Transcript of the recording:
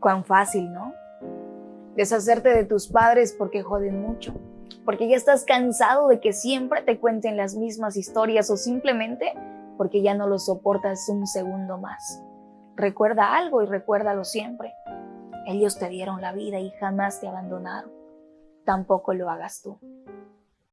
Cuán fácil, ¿no? Deshacerte de tus padres porque joden mucho, porque ya estás cansado de que siempre te cuenten las mismas historias o simplemente porque ya no lo soportas un segundo más. Recuerda algo y recuérdalo siempre. Ellos te dieron la vida y jamás te abandonaron. Tampoco lo hagas tú.